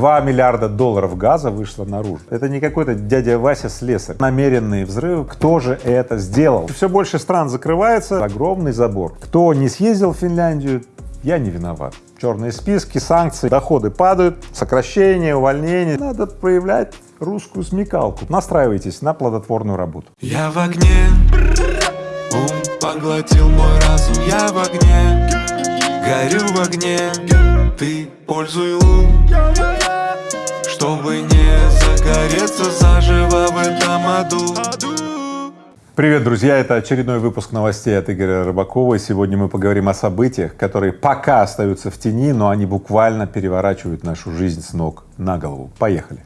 2 миллиарда долларов газа вышло наружу. Это не какой-то дядя Вася слесарь. Намеренные взрывы. Кто же это сделал? Все больше стран закрывается. Огромный забор. Кто не съездил в Финляндию, я не виноват. Черные списки, санкции, доходы падают, сокращение, увольнение. Надо проявлять русскую смекалку. Настраивайтесь на плодотворную работу. Я в огне, ум поглотил мой разум Я в огне, горю в огне Ты пользуй ум, чтобы не загореться заживо в этом аду Привет, друзья! Это очередной выпуск новостей от Игоря Рыбакова. И сегодня мы поговорим о событиях, которые пока остаются в тени, но они буквально переворачивают нашу жизнь с ног на голову. Поехали!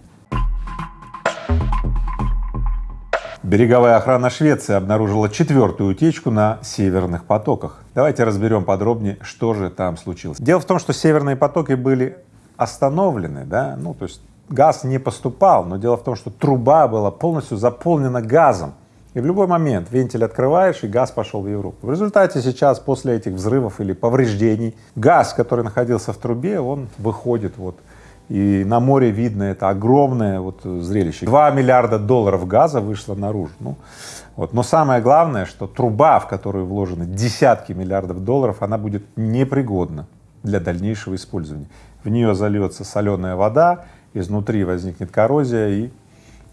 Береговая охрана Швеции обнаружила четвертую утечку на северных потоках. Давайте разберем подробнее, что же там случилось. Дело в том, что северные потоки были остановлены, да, ну то есть газ не поступал, но дело в том, что труба была полностью заполнена газом. И в любой момент вентиль открываешь, и газ пошел в Европу. В результате сейчас, после этих взрывов или повреждений, газ, который находился в трубе, он выходит вот, и на море видно это огромное вот зрелище. Два миллиарда долларов газа вышло наружу. Ну, вот. Но самое главное, что труба, в которую вложены десятки миллиардов долларов, она будет непригодна для дальнейшего использования. В нее зальется соленая вода, изнутри возникнет коррозия и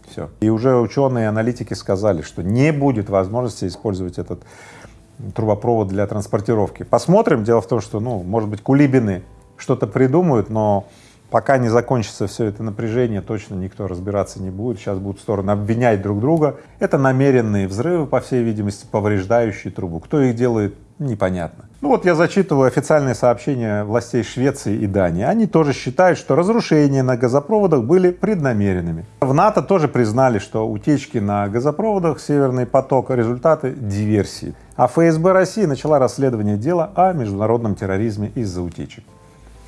все. И уже ученые и аналитики сказали, что не будет возможности использовать этот трубопровод для транспортировки. Посмотрим. Дело в том, что, ну, может быть, кулибины что-то придумают, но пока не закончится все это напряжение, точно никто разбираться не будет. Сейчас будут стороны обвинять друг друга. Это намеренные взрывы, по всей видимости, повреждающие трубу. Кто их делает, непонятно. Ну вот я зачитываю официальные сообщения властей Швеции и Дании. Они тоже считают, что разрушения на газопроводах были преднамеренными. В НАТО тоже признали, что утечки на газопроводах «Северный поток» — результаты диверсии. А ФСБ России начала расследование дела о международном терроризме из-за утечек.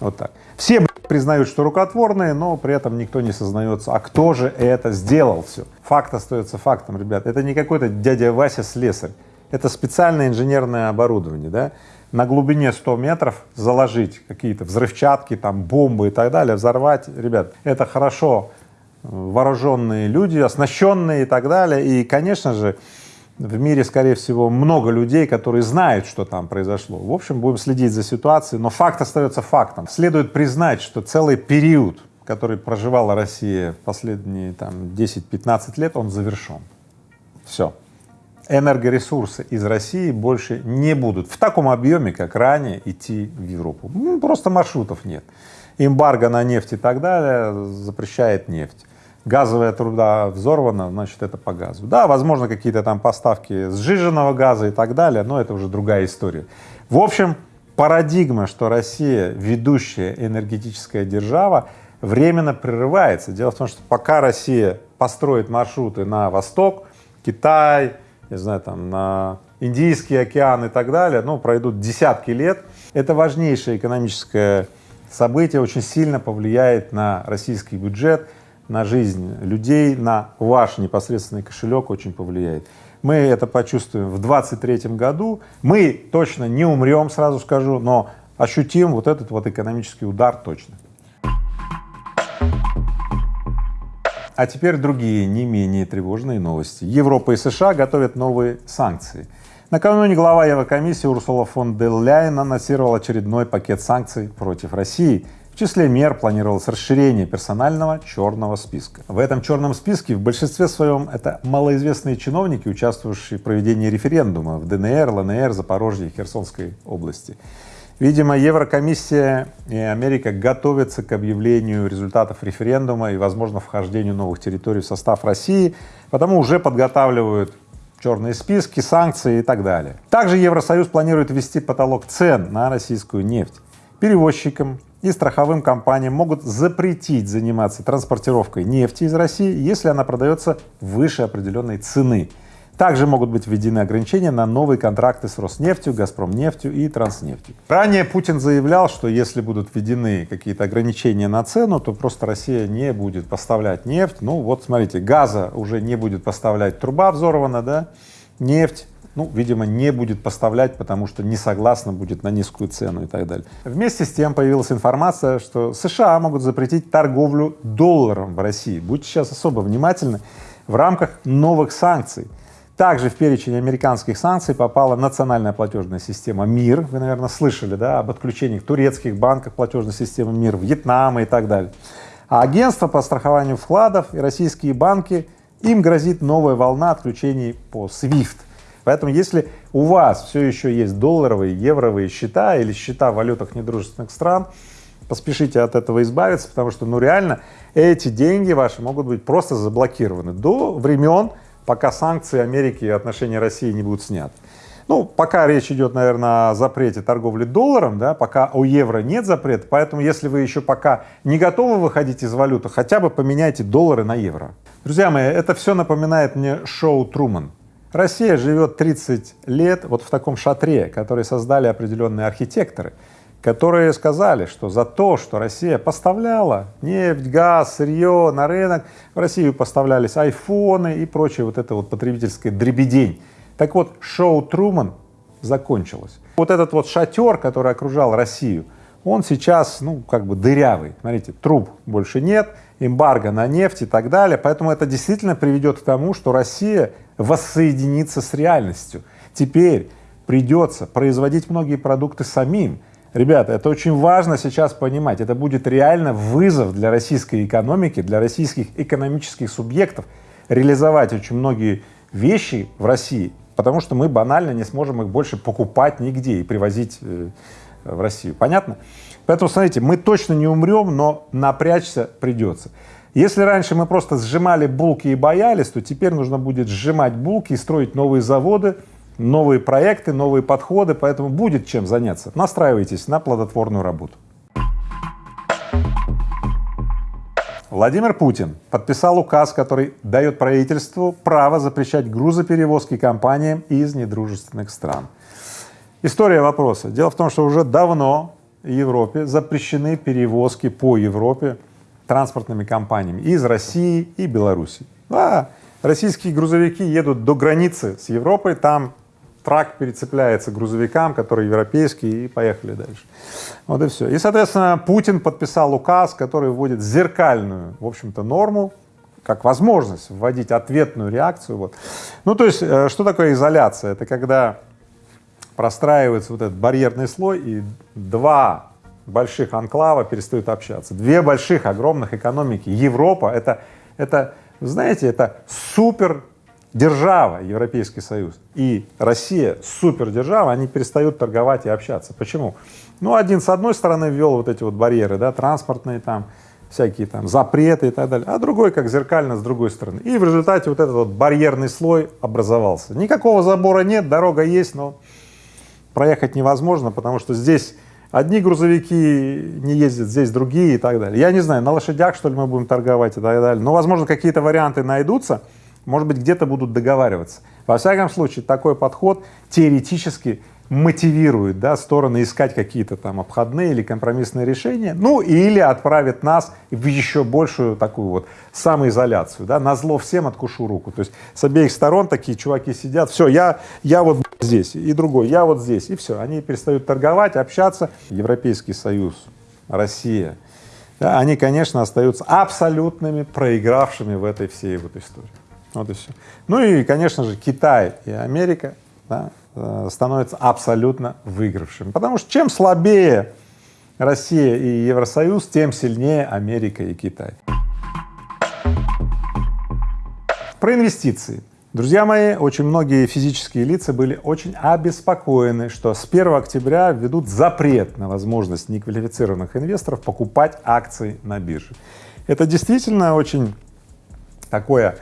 Вот так. Все признают, что рукотворные, но при этом никто не сознается, а кто же это сделал все. Факт остается фактом, ребят. Это не какой-то дядя Вася слесарь, это специальное инженерное оборудование, да на глубине 100 метров заложить какие-то взрывчатки, там бомбы и так далее, взорвать, ребят, это хорошо вооруженные люди, оснащенные и так далее. И, конечно же, в мире, скорее всего, много людей, которые знают, что там произошло. В общем, будем следить за ситуацией, но факт остается фактом. Следует признать, что целый период, который проживала Россия последние там 10-15 лет, он завершен. Все энергоресурсы из России больше не будут в таком объеме, как ранее, идти в Европу. Просто маршрутов нет. Эмбарго на нефть и так далее запрещает нефть. Газовая труда взорвана, значит, это по газу. Да, возможно, какие-то там поставки сжиженного газа и так далее, но это уже другая история. В общем, парадигма, что Россия ведущая энергетическая держава, временно прерывается. Дело в том, что пока Россия построит маршруты на восток, Китай, не знаю, там, на Индийский океан и так далее, ну, пройдут десятки лет. Это важнейшее экономическое событие, очень сильно повлияет на российский бюджет, на жизнь людей, на ваш непосредственный кошелек очень повлияет. Мы это почувствуем в 23 году. Мы точно не умрем, сразу скажу, но ощутим вот этот вот экономический удар точно. А теперь другие, не менее тревожные новости. Европа и США готовят новые санкции. Накануне глава Еврокомиссии Урсула фон дер Ляйен анонсировал очередной пакет санкций против России. В числе мер планировалось расширение персонального черного списка. В этом черном списке в большинстве своем это малоизвестные чиновники, участвовавшие в проведении референдума в ДНР, ЛНР, Запорожье и Херсонской области. Видимо, Еврокомиссия и Америка готовятся к объявлению результатов референдума и, возможно, вхождению новых территорий в состав России, потому уже подготавливают черные списки, санкции и так далее. Также Евросоюз планирует ввести потолок цен на российскую нефть. Перевозчикам и страховым компаниям могут запретить заниматься транспортировкой нефти из России, если она продается выше определенной цены. Также могут быть введены ограничения на новые контракты с Роснефтью, Газпромнефтью и Транснефтью. Ранее Путин заявлял, что если будут введены какие-то ограничения на цену, то просто Россия не будет поставлять нефть. Ну вот смотрите, газа уже не будет поставлять, труба взорвана, да, нефть ну, видимо, не будет поставлять, потому что не согласна будет на низкую цену и так далее. Вместе с тем появилась информация, что США могут запретить торговлю долларом в России. Будьте сейчас особо внимательны в рамках новых санкций. Также в перечень американских санкций попала национальная платежная система МИР. Вы, наверное, слышали, да, об отключении турецких банков платежной системы МИР, Вьетнама и так далее. А агентство по страхованию вкладов и российские банки, им грозит новая волна отключений по SWIFT. Поэтому если у вас все еще есть долларовые, евровые счета или счета в валютах недружественных стран, поспешите от этого избавиться, потому что, ну, реально, эти деньги ваши могут быть просто заблокированы до времен, пока санкции Америки и отношения России не будут сняты. Ну, пока речь идет, наверное, о запрете торговли долларом, да, пока у евро нет запрета, поэтому если вы еще пока не готовы выходить из валюты, хотя бы поменяйте доллары на евро. Друзья мои, это все напоминает мне шоу Труман. Россия живет 30 лет вот в таком шатре, который создали определенные архитекторы, которые сказали, что за то, что Россия поставляла нефть, газ, сырье на рынок, в Россию поставлялись айфоны и прочее вот это вот потребительское дребедень. Так вот, шоу Труман закончилось. Вот этот вот шатер, который окружал Россию, он сейчас, ну, как бы дырявый. Смотрите, труб больше нет, эмбарго на нефть и так далее. Поэтому это действительно приведет к тому, что Россия воссоединится с реальностью. Теперь придется производить многие продукты самим. Ребята, это очень важно сейчас понимать. Это будет реально вызов для российской экономики, для российских экономических субъектов реализовать очень многие вещи в России, потому что мы банально не сможем их больше покупать нигде и привозить э, в Россию. Понятно? Поэтому, смотрите, мы точно не умрем, но напрячься придется. Если раньше мы просто сжимали булки и боялись, то теперь нужно будет сжимать булки и строить новые заводы, новые проекты, новые подходы, поэтому будет чем заняться. Настраивайтесь на плодотворную работу. Владимир Путин подписал указ, который дает правительству право запрещать грузоперевозки компаниям из недружественных стран. История вопроса. Дело в том, что уже давно в Европе запрещены перевозки по Европе транспортными компаниями из России и Беларуси. Да, российские грузовики едут до границы с Европой, там трак перецепляется грузовикам, которые европейские, и поехали дальше. Вот и все. И, соответственно, Путин подписал указ, который вводит зеркальную, в общем-то, норму, как возможность вводить ответную реакцию. Вот. Ну, то есть, э, что такое изоляция? Это когда простраивается вот этот барьерный слой, и два больших анклава перестают общаться. Две больших, огромных экономики. Европа — это, это, знаете, это супер держава, Европейский Союз, и Россия, супердержава, они перестают торговать и общаться. Почему? Ну, один с одной стороны ввел вот эти вот барьеры, да, транспортные там, всякие там запреты и так далее, а другой как зеркально с другой стороны. И в результате вот этот вот барьерный слой образовался. Никакого забора нет, дорога есть, но проехать невозможно, потому что здесь одни грузовики не ездят, здесь другие и так далее. Я не знаю, на лошадях, что ли, мы будем торговать и так далее, но, возможно, какие-то варианты найдутся, может быть, где-то будут договариваться. Во всяком случае, такой подход теоретически мотивирует да, стороны искать какие-то там обходные или компромиссные решения, ну или отправит нас в еще большую такую вот самоизоляцию, да, на зло всем откушу руку. То есть с обеих сторон такие чуваки сидят, все, я, я вот здесь, и другой, я вот здесь, и все, они перестают торговать, общаться. Европейский Союз, Россия, да, они, конечно, остаются абсолютными проигравшими в этой всей вот истории. Вот и все. Ну и, конечно же, Китай и Америка да, э, становятся абсолютно выигравшими, потому что чем слабее Россия и Евросоюз, тем сильнее Америка и Китай. Про инвестиции. Друзья мои, очень многие физические лица были очень обеспокоены, что с 1 октября введут запрет на возможность неквалифицированных инвесторов покупать акции на бирже. Это действительно очень такое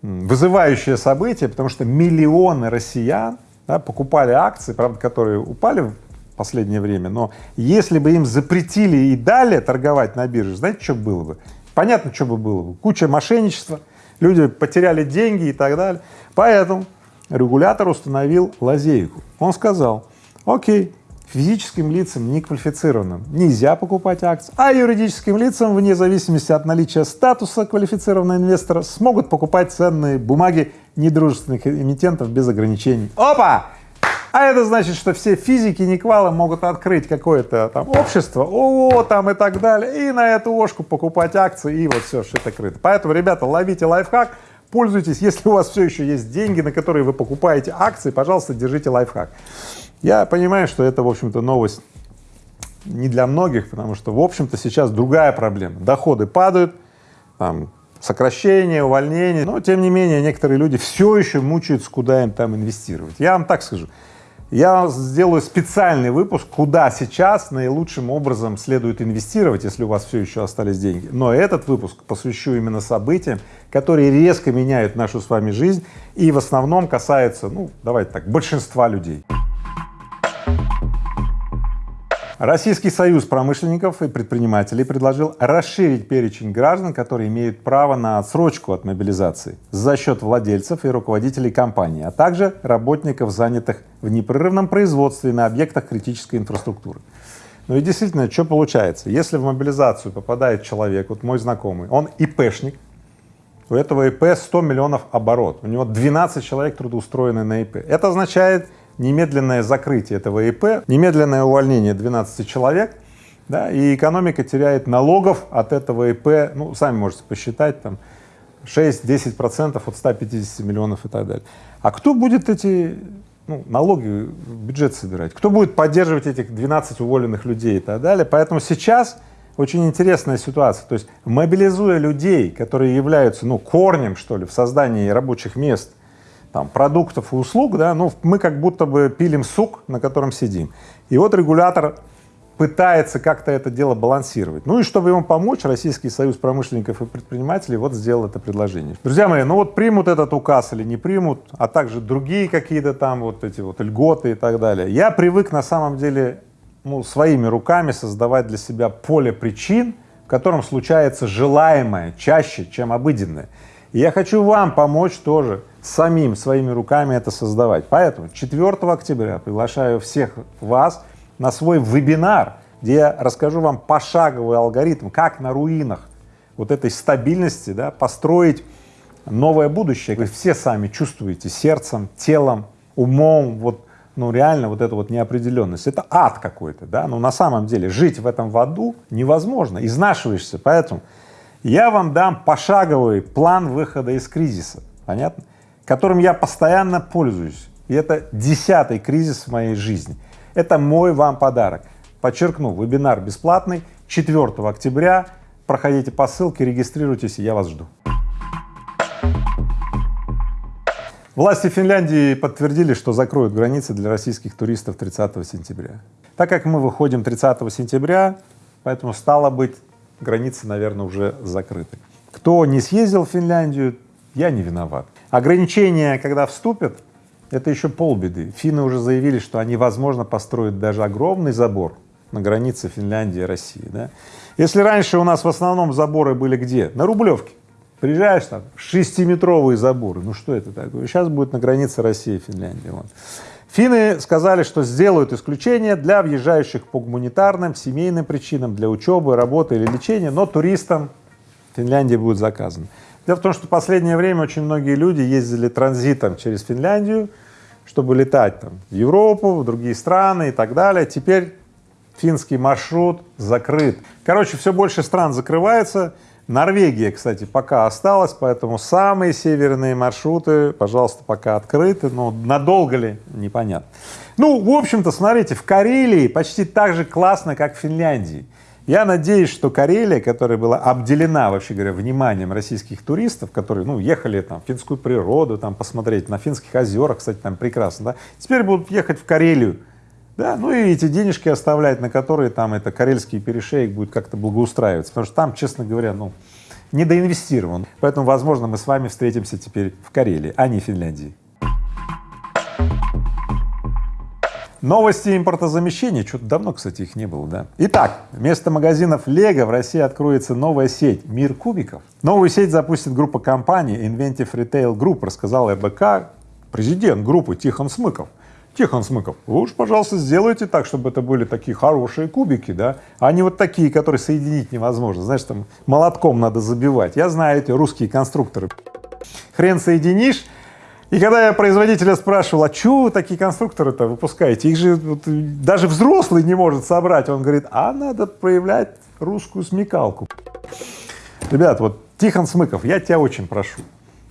вызывающее событие, потому что миллионы россиян да, покупали акции, правда, которые упали в последнее время, но если бы им запретили и дали торговать на бирже, знаете, что было бы? Понятно, что бы было бы. Куча мошенничества, люди потеряли деньги и так далее. Поэтому регулятор установил лазейку. Он сказал, окей, физическим лицам неквалифицированным нельзя покупать акции, а юридическим лицам, вне зависимости от наличия статуса квалифицированного инвестора, смогут покупать ценные бумаги недружественных эмитентов без ограничений. Опа! А это значит, что все физики Никвала могут открыть какое-то там общество, о, там и так далее, и на эту ошку покупать акции, и вот все, это крыто. Поэтому, ребята, ловите лайфхак, пользуйтесь, если у вас все еще есть деньги, на которые вы покупаете акции, пожалуйста, держите лайфхак. Я понимаю, что это, в общем-то, новость не для многих, потому что, в общем-то, сейчас другая проблема. Доходы падают, там, сокращение, увольнение, но, тем не менее, некоторые люди все еще мучаются, куда им там инвестировать. Я вам так скажу, я сделаю специальный выпуск, куда сейчас наилучшим образом следует инвестировать, если у вас все еще остались деньги. Но этот выпуск посвящу именно событиям, которые резко меняют нашу с вами жизнь и в основном касаются, ну, давайте так, большинства людей. Российский союз промышленников и предпринимателей предложил расширить перечень граждан, которые имеют право на отсрочку от мобилизации за счет владельцев и руководителей компаний, а также работников, занятых в непрерывном производстве на объектах критической инфраструктуры. Ну и действительно, что получается? Если в мобилизацию попадает человек, вот мой знакомый, он ИПшник, у этого ИП 100 миллионов оборот, у него 12 человек трудоустроены на ИП. Это означает, немедленное закрытие этого ИП, немедленное увольнение 12 человек, да, и экономика теряет налогов от этого ИП, ну, сами можете посчитать, там, 6-10 процентов от 150 миллионов и так далее. А кто будет эти ну, налоги бюджет собирать? Кто будет поддерживать этих 12 уволенных людей и так далее? Поэтому сейчас очень интересная ситуация. То есть мобилизуя людей, которые являются ну, корнем, что ли, в создании рабочих мест – там, продуктов и услуг, да, ну, мы как будто бы пилим сук, на котором сидим. И вот регулятор пытается как-то это дело балансировать. Ну и чтобы ему помочь, Российский союз промышленников и предпринимателей вот сделал это предложение. Друзья мои, ну вот примут этот указ или не примут, а также другие какие-то там вот эти вот льготы и так далее. Я привык на самом деле ну, своими руками создавать для себя поле причин, в котором случается желаемое чаще, чем обыденное. Я хочу вам помочь тоже самим своими руками это создавать. Поэтому 4 октября приглашаю всех вас на свой вебинар, где я расскажу вам пошаговый алгоритм, как на руинах вот этой стабильности да, построить новое будущее. Вы все сами чувствуете сердцем, телом, умом, вот, ну реально вот эта вот неопределенность. Это ад какой-то, да, но на самом деле жить в этом в аду невозможно, изнашиваешься, поэтому я вам дам пошаговый план выхода из кризиса, понятно? которым я постоянно пользуюсь. И это десятый кризис в моей жизни. Это мой вам подарок. Подчеркну, вебинар бесплатный, 4 октября. Проходите по ссылке, регистрируйтесь, я вас жду. Власти Финляндии подтвердили, что закроют границы для российских туристов 30 сентября. Так как мы выходим 30 сентября, поэтому стало быть, границы, наверное, уже закрыты. Кто не съездил в Финляндию, я не виноват. Ограничения, когда вступят, это еще полбеды. Финны уже заявили, что они, возможно, построят даже огромный забор на границе Финляндии и России. Да? Если раньше у нас в основном заборы были где? На Рублевке. Приезжаешь там, шестиметровые заборы, ну что это такое? Сейчас будет на границе России и Финляндии. Вот. Финны сказали, что сделают исключение для въезжающих по гуманитарным, семейным причинам, для учебы, работы или лечения, но туристам Финляндии будет заказано. Дело в том, что в последнее время очень многие люди ездили транзитом через Финляндию, чтобы летать там в Европу, в другие страны и так далее. Теперь финский маршрут закрыт. Короче, все больше стран закрывается. Норвегия, кстати, пока осталась, поэтому самые северные маршруты, пожалуйста, пока открыты, но надолго ли, непонятно. Ну, в общем-то, смотрите, в Карелии почти так же классно, как в Финляндии. Я надеюсь, что Карелия, которая была обделена, вообще говоря, вниманием российских туристов, которые, ну, ехали там в финскую природу, там посмотреть на финских озерах, кстати, там прекрасно, да, теперь будут ехать в Карелию, да, ну и эти денежки оставлять, на которые там это карельский перешеек будет как-то благоустраиваться, потому что там, честно говоря, ну, недоинвестирован. Поэтому, возможно, мы с вами встретимся теперь в Карелии, а не в Финляндии. Новости импортозамещения, что-то давно, кстати, их не было, да? Итак, вместо магазинов Лего в России откроется новая сеть «Мир кубиков». Новую сеть запустит группа компаний Inventive Retail Group, рассказал РБК президент группы Тихон Смыков. Тихон Смыков, вы уж, пожалуйста, сделайте так, чтобы это были такие хорошие кубики, да, а не вот такие, которые соединить невозможно, знаешь, там молотком надо забивать. Я знаю эти русские конструкторы. Хрен соединишь, и когда я производителя спрашивал, а что вы такие конструкторы-то выпускаете, их же вот, даже взрослый не может собрать, он говорит, а надо проявлять русскую смекалку. Ребят, вот Тихон Смыков, я тебя очень прошу,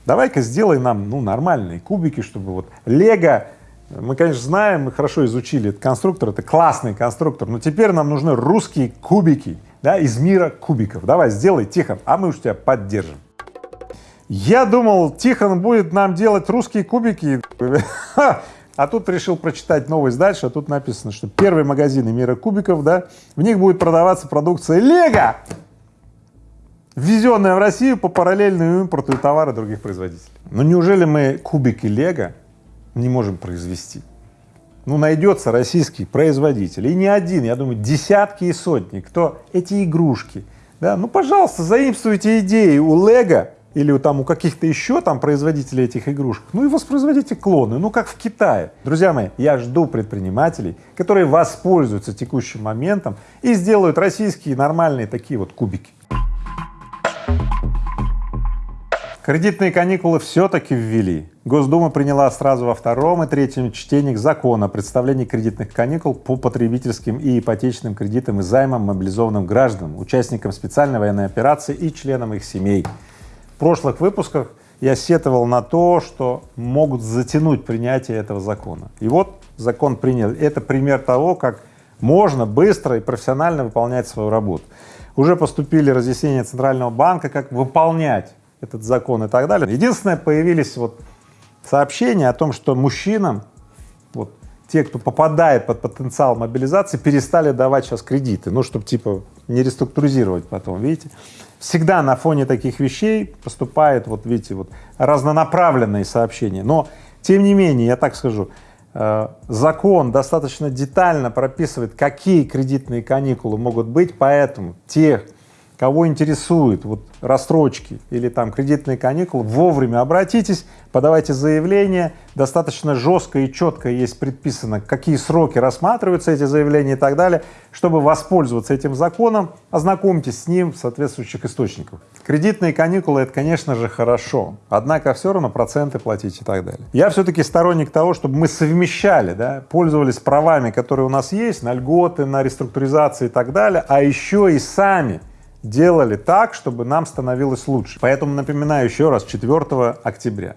давай-ка сделай нам, ну, нормальные кубики, чтобы вот Лего мы, конечно, знаем, мы хорошо изучили этот конструктор, это классный конструктор, но теперь нам нужны русские кубики, да, из мира кубиков. Давай, сделай, Тихон, а мы уж тебя поддержим. Я думал, Тихон будет нам делать русские кубики, а тут решил прочитать новость дальше, а тут написано, что первые магазины мира кубиков, да, в них будет продаваться продукция Лего, ввезенная в Россию по параллельному импорту и товары других производителей. Но неужели мы кубики Лего не можем произвести. Ну, найдется российский производитель, и не один, я думаю, десятки и сотни, кто эти игрушки, да, ну, пожалуйста, заимствуйте идеи у Лего или у, там у каких-то еще там производителей этих игрушек, ну и воспроизводите клоны, ну как в Китае. Друзья мои, я жду предпринимателей, которые воспользуются текущим моментом и сделают российские нормальные такие вот кубики. Кредитные каникулы все-таки ввели. Госдума приняла сразу во втором и третьем чтениях закон о представлении кредитных каникул по потребительским и ипотечным кредитам и займам мобилизованным гражданам, участникам специальной военной операции и членам их семей. В прошлых выпусках я сетовал на то, что могут затянуть принятие этого закона. И вот закон принял. Это пример того, как можно быстро и профессионально выполнять свою работу. Уже поступили разъяснения Центрального банка, как выполнять этот закон и так далее. Единственное, появились вот сообщения о том, что мужчинам, вот те, кто попадает под потенциал мобилизации, перестали давать сейчас кредиты, ну, чтобы типа не реструктуризировать потом, видите. Всегда на фоне таких вещей поступает, вот видите, вот разнонаправленные сообщения, но тем не менее, я так скажу, э, закон достаточно детально прописывает, какие кредитные каникулы могут быть, поэтому тех, кого интересуют вот рассрочки или там кредитные каникулы, вовремя обратитесь, подавайте заявление, достаточно жестко и четко есть предписано, какие сроки рассматриваются эти заявления и так далее, чтобы воспользоваться этим законом, ознакомьтесь с ним в соответствующих источниках. Кредитные каникулы — это, конечно же, хорошо, однако все равно проценты платить и так далее. Я все-таки сторонник того, чтобы мы совмещали, да, пользовались правами, которые у нас есть, на льготы, на реструктуризации и так далее, а еще и сами делали так, чтобы нам становилось лучше. Поэтому напоминаю еще раз, 4 октября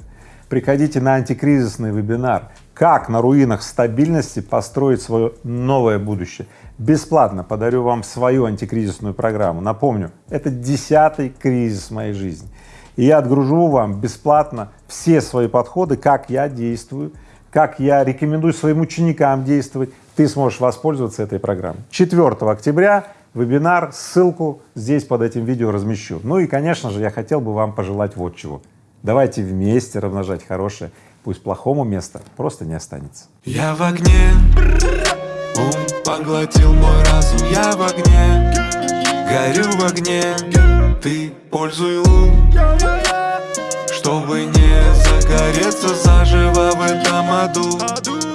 приходите на антикризисный вебинар «Как на руинах стабильности построить свое новое будущее». Бесплатно подарю вам свою антикризисную программу. Напомню, это десятый кризис моей жизни. И я отгружу вам бесплатно все свои подходы, как я действую, как я рекомендую своим ученикам действовать. Ты сможешь воспользоваться этой программой. 4 октября вебинар, ссылку здесь под этим видео размещу. Ну и, конечно же, я хотел бы вам пожелать вот чего. Давайте вместе размножать хорошее, пусть плохому места просто не останется. Я в огне, ум поглотил мой разум, я в огне, горю в огне, ты пользуй лун, чтобы не загореться заживо в этом аду.